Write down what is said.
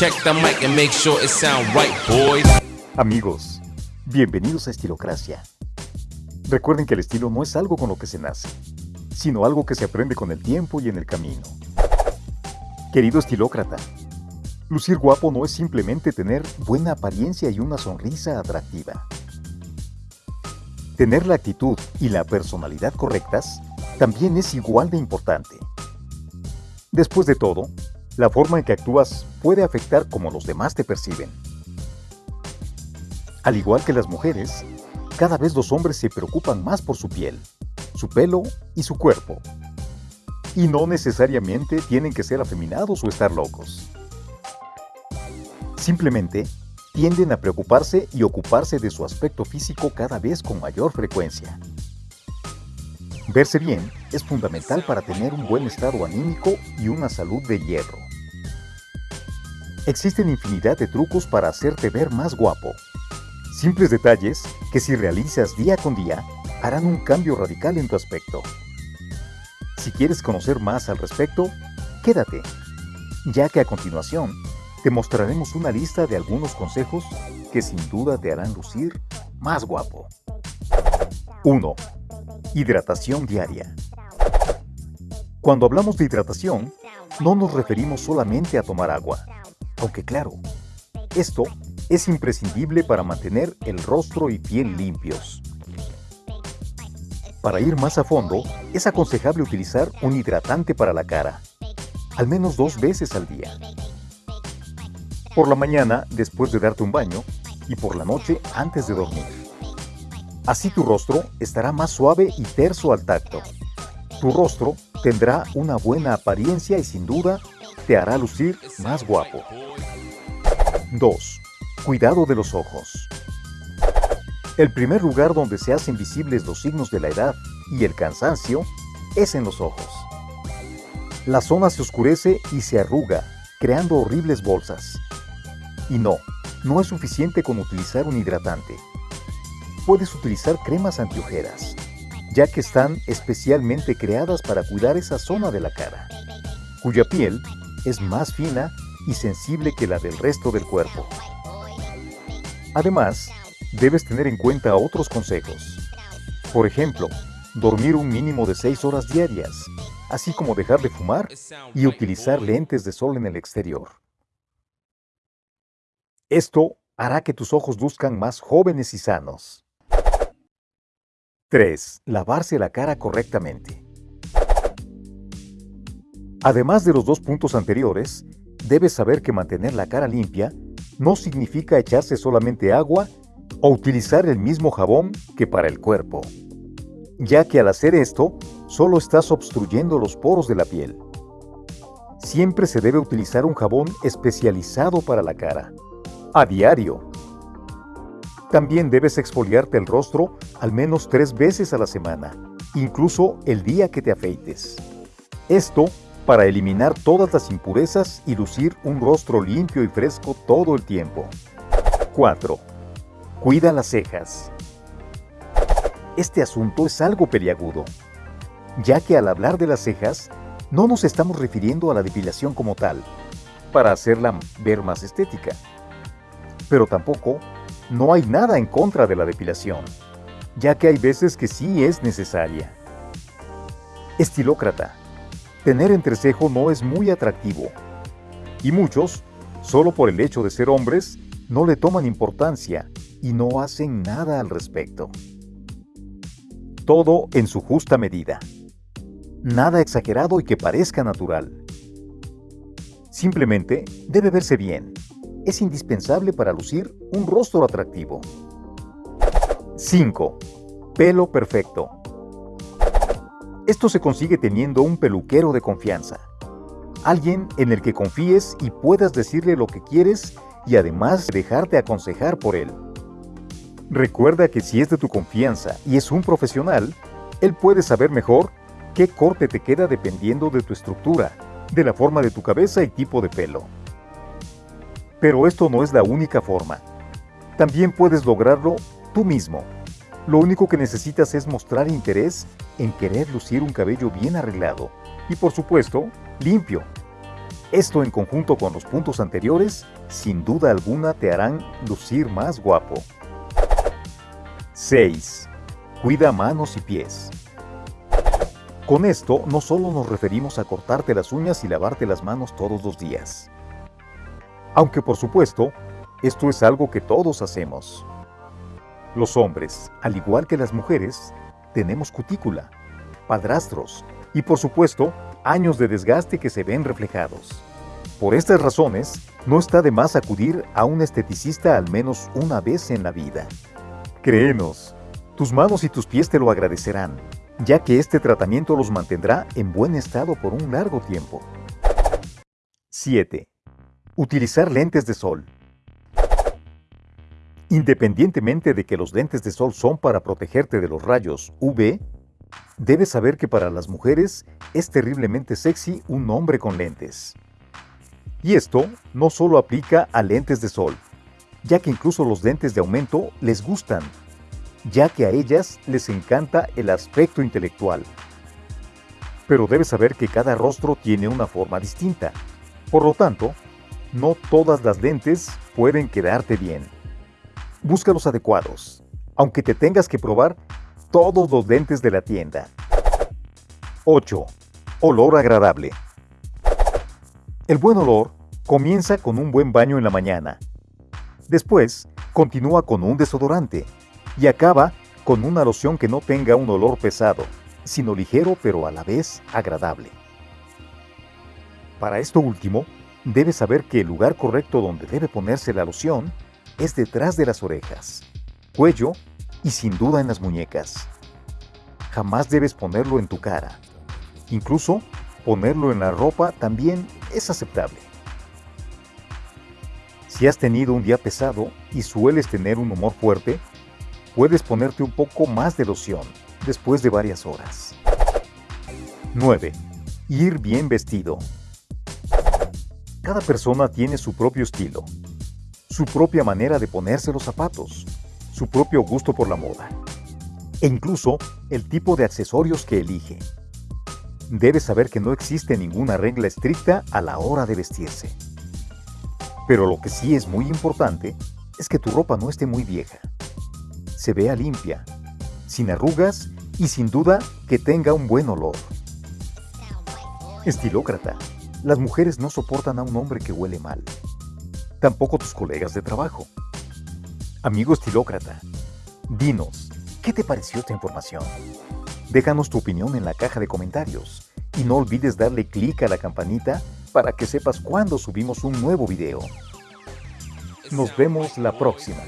Check the mic and make sure it sound right, boys. Amigos, bienvenidos a Estilocracia. Recuerden que el estilo no es algo con lo que se nace, sino algo que se aprende con el tiempo y en el camino. Querido estilócrata, lucir guapo no es simplemente tener buena apariencia y una sonrisa atractiva. Tener la actitud y la personalidad correctas también es igual de importante. Después de todo, la forma en que actúas puede afectar cómo los demás te perciben. Al igual que las mujeres, cada vez los hombres se preocupan más por su piel, su pelo y su cuerpo. Y no necesariamente tienen que ser afeminados o estar locos. Simplemente tienden a preocuparse y ocuparse de su aspecto físico cada vez con mayor frecuencia. Verse bien es fundamental para tener un buen estado anímico y una salud de hierro. Existen infinidad de trucos para hacerte ver más guapo. Simples detalles que si realizas día con día harán un cambio radical en tu aspecto. Si quieres conocer más al respecto, quédate, ya que a continuación te mostraremos una lista de algunos consejos que sin duda te harán lucir más guapo. 1. Hidratación diaria. Cuando hablamos de hidratación, no nos referimos solamente a tomar agua, aunque claro, esto es imprescindible para mantener el rostro y piel limpios. Para ir más a fondo, es aconsejable utilizar un hidratante para la cara, al menos dos veces al día. Por la mañana, después de darte un baño, y por la noche, antes de dormir. Así tu rostro estará más suave y terso al tacto. Tu rostro tendrá una buena apariencia y sin duda te hará lucir más guapo. 2. Cuidado de los ojos. El primer lugar donde se hacen visibles los signos de la edad y el cansancio es en los ojos. La zona se oscurece y se arruga, creando horribles bolsas. Y no, no es suficiente con utilizar un hidratante. Puedes utilizar cremas antiojeras, ya que están especialmente creadas para cuidar esa zona de la cara, cuya piel es más fina y sensible que la del resto del cuerpo. Además, debes tener en cuenta otros consejos. Por ejemplo, dormir un mínimo de 6 horas diarias, así como dejar de fumar y utilizar lentes de sol en el exterior. Esto hará que tus ojos luzcan más jóvenes y sanos. 3. Lavarse la cara correctamente. Además de los dos puntos anteriores, debes saber que mantener la cara limpia no significa echarse solamente agua o utilizar el mismo jabón que para el cuerpo, ya que al hacer esto, solo estás obstruyendo los poros de la piel. Siempre se debe utilizar un jabón especializado para la cara a diario. También debes exfoliarte el rostro al menos tres veces a la semana, incluso el día que te afeites. Esto para eliminar todas las impurezas y lucir un rostro limpio y fresco todo el tiempo. 4. Cuida las cejas. Este asunto es algo peliagudo, ya que al hablar de las cejas, no nos estamos refiriendo a la depilación como tal, para hacerla ver más estética, pero tampoco no hay nada en contra de la depilación, ya que hay veces que sí es necesaria. Estilócrata. Tener entrecejo no es muy atractivo, y muchos, solo por el hecho de ser hombres, no le toman importancia y no hacen nada al respecto. Todo en su justa medida. Nada exagerado y que parezca natural. Simplemente debe verse bien, es indispensable para lucir un rostro atractivo. 5. Pelo perfecto. Esto se consigue teniendo un peluquero de confianza. Alguien en el que confíes y puedas decirle lo que quieres y además dejarte aconsejar por él. Recuerda que si es de tu confianza y es un profesional, él puede saber mejor qué corte te queda dependiendo de tu estructura, de la forma de tu cabeza y tipo de pelo. Pero esto no es la única forma. También puedes lograrlo tú mismo. Lo único que necesitas es mostrar interés en querer lucir un cabello bien arreglado y por supuesto, limpio. Esto en conjunto con los puntos anteriores, sin duda alguna te harán lucir más guapo. 6. Cuida manos y pies. Con esto no solo nos referimos a cortarte las uñas y lavarte las manos todos los días. Aunque por supuesto, esto es algo que todos hacemos. Los hombres, al igual que las mujeres, tenemos cutícula, padrastros y por supuesto años de desgaste que se ven reflejados. Por estas razones, no está de más acudir a un esteticista al menos una vez en la vida. Créenos, tus manos y tus pies te lo agradecerán, ya que este tratamiento los mantendrá en buen estado por un largo tiempo. 7. Utilizar lentes de sol. Independientemente de que los lentes de sol son para protegerte de los rayos UV, debes saber que para las mujeres es terriblemente sexy un hombre con lentes. Y esto no solo aplica a lentes de sol, ya que incluso los lentes de aumento les gustan, ya que a ellas les encanta el aspecto intelectual. Pero debes saber que cada rostro tiene una forma distinta. Por lo tanto, no todas las lentes pueden quedarte bien. Busca los adecuados, aunque te tengas que probar todos los lentes de la tienda. 8. Olor agradable. El buen olor comienza con un buen baño en la mañana. Después, continúa con un desodorante y acaba con una loción que no tenga un olor pesado, sino ligero pero a la vez agradable. Para esto último, debes saber que el lugar correcto donde debe ponerse la loción es detrás de las orejas, cuello y sin duda en las muñecas. Jamás debes ponerlo en tu cara. Incluso ponerlo en la ropa también es aceptable. Si has tenido un día pesado y sueles tener un humor fuerte, puedes ponerte un poco más de loción después de varias horas. 9. Ir bien vestido. Cada persona tiene su propio estilo, su propia manera de ponerse los zapatos, su propio gusto por la moda e incluso el tipo de accesorios que elige. Debes saber que no existe ninguna regla estricta a la hora de vestirse. Pero lo que sí es muy importante es que tu ropa no esté muy vieja. Se vea limpia, sin arrugas y sin duda que tenga un buen olor. Estilócrata. Las mujeres no soportan a un hombre que huele mal. Tampoco tus colegas de trabajo. Amigo estilócrata, dinos, ¿qué te pareció esta información? Déjanos tu opinión en la caja de comentarios y no olvides darle clic a la campanita para que sepas cuando subimos un nuevo video. Nos vemos la próxima.